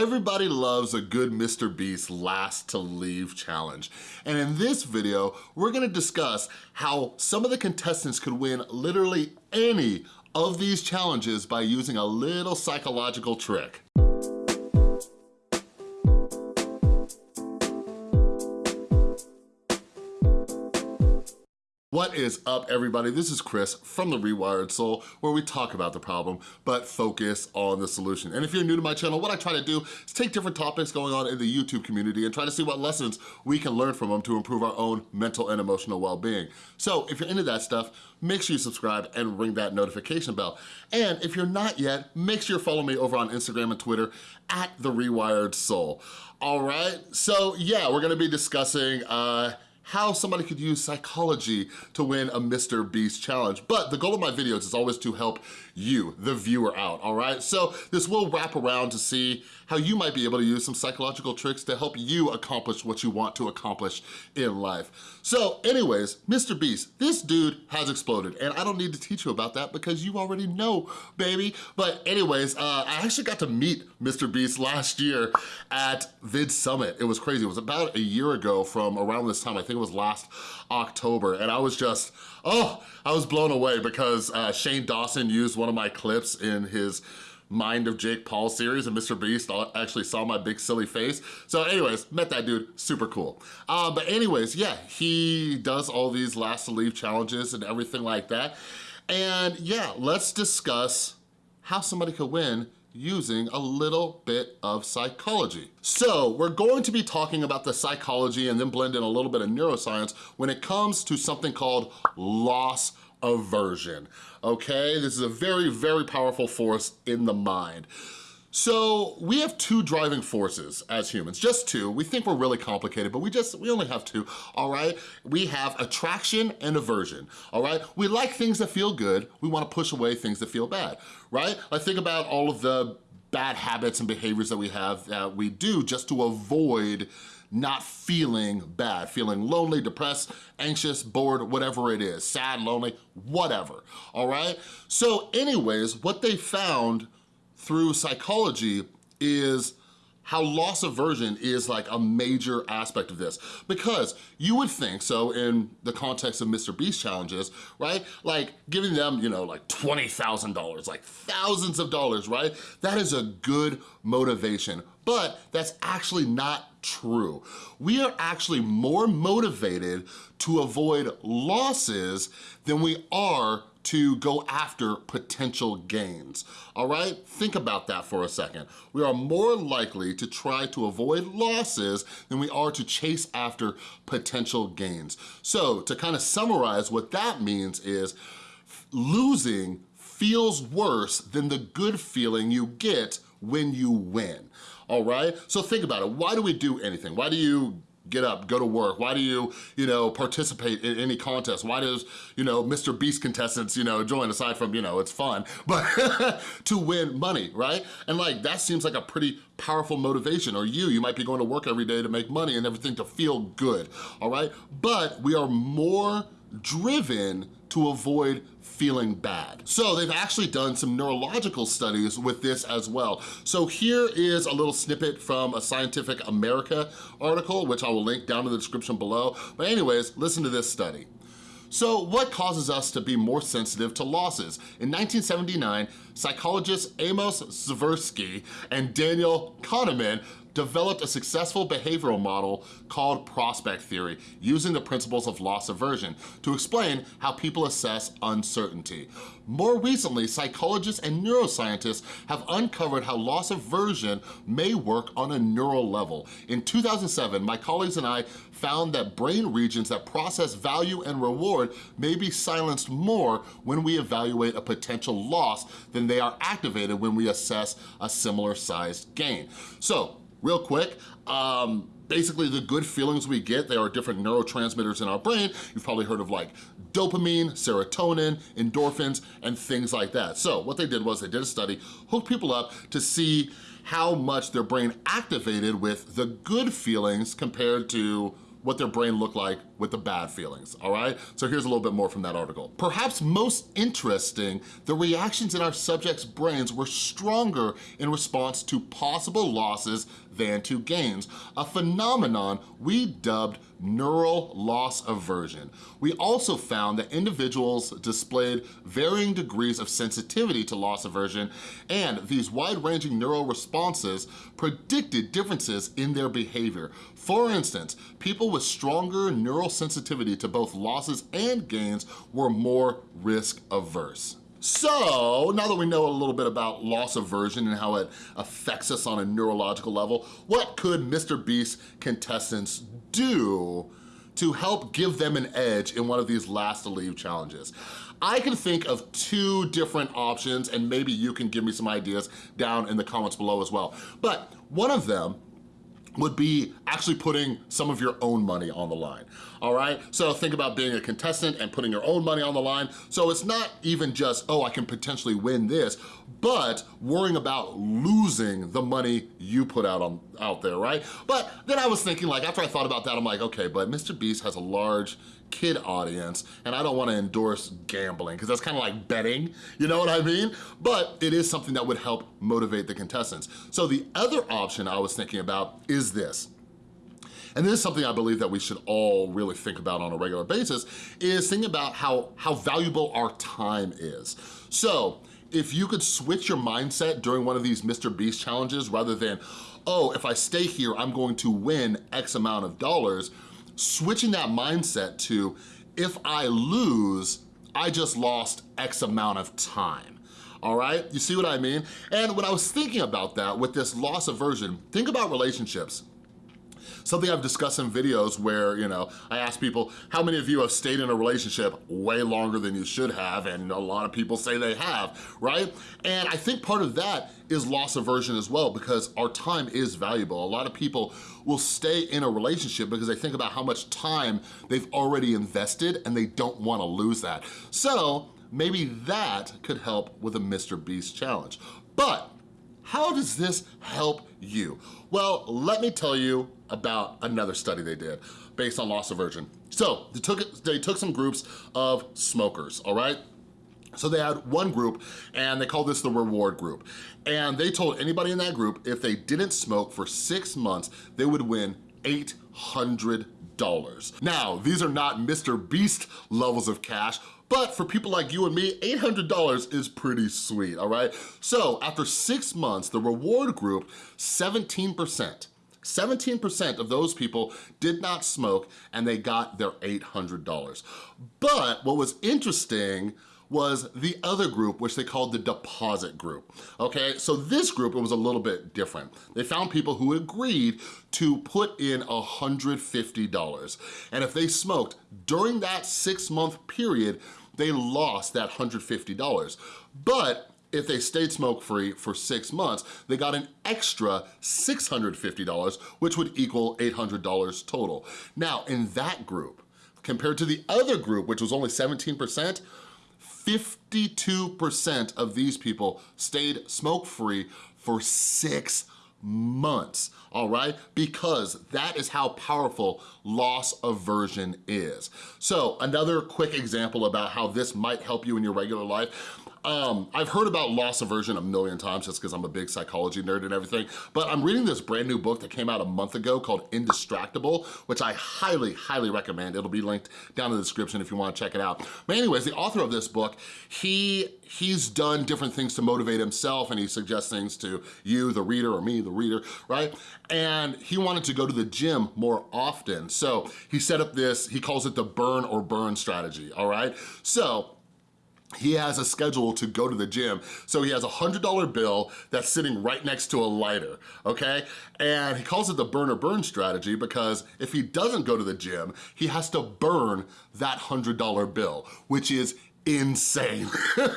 Everybody loves a good Mr. Beast last to leave challenge. And in this video, we're gonna discuss how some of the contestants could win literally any of these challenges by using a little psychological trick. What is up, everybody? This is Chris from The Rewired Soul, where we talk about the problem, but focus on the solution. And if you're new to my channel, what I try to do is take different topics going on in the YouTube community and try to see what lessons we can learn from them to improve our own mental and emotional well-being. So if you're into that stuff, make sure you subscribe and ring that notification bell. And if you're not yet, make sure you follow me over on Instagram and Twitter at The Rewired Soul. All right, so yeah, we're gonna be discussing uh, how somebody could use psychology to win a Mr. Beast challenge. But the goal of my videos is always to help you, the viewer, out, all right? So this will wrap around to see how you might be able to use some psychological tricks to help you accomplish what you want to accomplish in life. So anyways, Mr. Beast, this dude has exploded, and I don't need to teach you about that because you already know, baby. But anyways, uh, I actually got to meet Mr. Beast last year at Vid Summit. It was crazy. It was about a year ago from around this time. I think it was last October. And I was just, oh, I was blown away because uh, Shane Dawson used one of my clips in his Mind of Jake Paul series and Mr. Beast actually saw my big silly face. So anyways, met that dude, super cool. Uh, but anyways, yeah, he does all these last to leave challenges and everything like that. And yeah, let's discuss how somebody could win using a little bit of psychology. So we're going to be talking about the psychology and then blend in a little bit of neuroscience when it comes to something called loss aversion, okay? This is a very, very powerful force in the mind. So we have two driving forces as humans, just two. We think we're really complicated, but we just, we only have two, all right? We have attraction and aversion, all right? We like things that feel good. We wanna push away things that feel bad, right? I think about all of the bad habits and behaviors that we have that we do just to avoid not feeling bad, feeling lonely, depressed, anxious, bored, whatever it is, sad, lonely, whatever, all right? So anyways, what they found through psychology is how loss aversion is like a major aspect of this. Because you would think, so in the context of Mr. Beast challenges, right? Like giving them, you know, like $20,000, like thousands of dollars, right? That is a good motivation, but that's actually not true. We are actually more motivated to avoid losses than we are to go after potential gains, all right? Think about that for a second. We are more likely to try to avoid losses than we are to chase after potential gains. So to kind of summarize what that means is losing feels worse than the good feeling you get when you win, all right? So think about it, why do we do anything? Why do you get up, go to work? Why do you, you know, participate in any contest? Why does, you know, Mr. Beast contestants, you know, join aside from, you know, it's fun, but to win money, right? And like, that seems like a pretty powerful motivation. Or you, you might be going to work every day to make money and everything to feel good, all right? But we are more driven to avoid feeling bad. So they've actually done some neurological studies with this as well. So here is a little snippet from a Scientific America article, which I will link down in the description below. But anyways, listen to this study. So what causes us to be more sensitive to losses? In 1979, psychologists Amos Tversky and Daniel Kahneman developed a successful behavioral model called prospect theory using the principles of loss aversion to explain how people assess uncertainty. More recently, psychologists and neuroscientists have uncovered how loss aversion may work on a neural level. In 2007, my colleagues and I found that brain regions that process value and reward may be silenced more when we evaluate a potential loss than they are activated when we assess a similar sized gain. So real quick, um, basically the good feelings we get, there are different neurotransmitters in our brain. You've probably heard of like dopamine, serotonin, endorphins, and things like that. So what they did was they did a study, hooked people up to see how much their brain activated with the good feelings compared to what their brain looked like with the bad feelings, all right? So here's a little bit more from that article. Perhaps most interesting, the reactions in our subjects' brains were stronger in response to possible losses than to gains, a phenomenon we dubbed neural loss aversion. We also found that individuals displayed varying degrees of sensitivity to loss aversion, and these wide-ranging neural responses predicted differences in their behavior. For instance, people with stronger neural sensitivity to both losses and gains were more risk averse. So, now that we know a little bit about loss aversion and how it affects us on a neurological level, what could Mr. Beast contestants do to help give them an edge in one of these last to leave challenges? I can think of two different options and maybe you can give me some ideas down in the comments below as well. But one of them would be actually putting some of your own money on the line, all right? So think about being a contestant and putting your own money on the line. So it's not even just, oh, I can potentially win this, but worrying about losing the money you put out on out there, right? But then I was thinking like, after I thought about that, I'm like, okay, but Mr. Beast has a large kid audience and I don't wanna endorse gambling because that's kind of like betting, you know what I mean? But it is something that would help motivate the contestants. So the other option I was thinking about is this. And this is something I believe that we should all really think about on a regular basis, is think about how, how valuable our time is. So if you could switch your mindset during one of these Mr. Beast challenges rather than, oh, if I stay here, I'm going to win X amount of dollars, switching that mindset to, if I lose, I just lost X amount of time all right? You see what I mean? And when I was thinking about that with this loss aversion, think about relationships something I've discussed in videos where, you know, I ask people, how many of you have stayed in a relationship way longer than you should have? And a lot of people say they have, right? And I think part of that is loss aversion as well because our time is valuable. A lot of people will stay in a relationship because they think about how much time they've already invested and they don't wanna lose that. So maybe that could help with a Mr. Beast challenge. But how does this help you? Well, let me tell you about another study they did based on loss aversion. So they took, they took some groups of smokers, all right? So they had one group and they called this the reward group. And they told anybody in that group if they didn't smoke for six months, they would win 800 dollars. Now, these are not Mr. Beast levels of cash, but for people like you and me, $800 is pretty sweet, all right? So after six months, the reward group, 17%, 17% of those people did not smoke and they got their $800. But what was interesting was the other group, which they called the deposit group, okay? So this group, it was a little bit different. They found people who agreed to put in $150. And if they smoked during that six month period, they lost that $150. But if they stayed smoke-free for six months, they got an extra $650, which would equal $800 total. Now, in that group, compared to the other group, which was only 17%, 52% of these people stayed smoke-free for six months, all right? Because that is how powerful loss aversion is. So another quick example about how this might help you in your regular life. Um, I've heard about loss aversion a million times just because I'm a big psychology nerd and everything, but I'm reading this brand new book that came out a month ago called Indistractable, which I highly, highly recommend. It'll be linked down in the description if you wanna check it out. But anyways, the author of this book, he he's done different things to motivate himself and he suggests things to you, the reader, or me, the reader, right? And he wanted to go to the gym more often. So he set up this, he calls it the burn or burn strategy, all right? So he has a schedule to go to the gym. So he has a $100 bill that's sitting right next to a lighter, okay? And he calls it the burn or burn strategy because if he doesn't go to the gym, he has to burn that $100 bill, which is insane.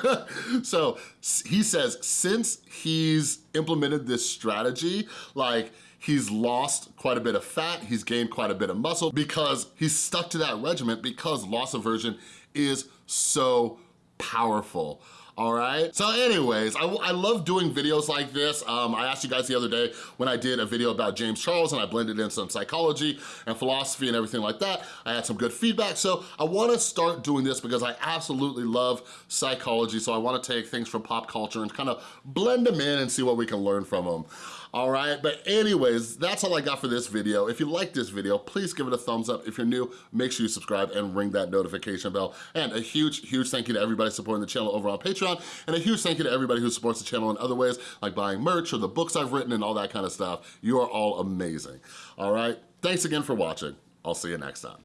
so he says since he's implemented this strategy, like he's lost quite a bit of fat, he's gained quite a bit of muscle because he's stuck to that regimen because loss aversion is so powerful. all right? So anyways, I, I love doing videos like this. Um, I asked you guys the other day when I did a video about James Charles and I blended in some psychology and philosophy and everything like that. I had some good feedback, so I wanna start doing this because I absolutely love psychology, so I wanna take things from pop culture and kind of blend them in and see what we can learn from them all right? But anyways, that's all I got for this video. If you like this video, please give it a thumbs up. If you're new, make sure you subscribe and ring that notification bell. And a huge, huge thank you to everybody supporting the channel over on Patreon, and a huge thank you to everybody who supports the channel in other ways, like buying merch or the books I've written and all that kind of stuff. You are all amazing, all right? Thanks again for watching. I'll see you next time.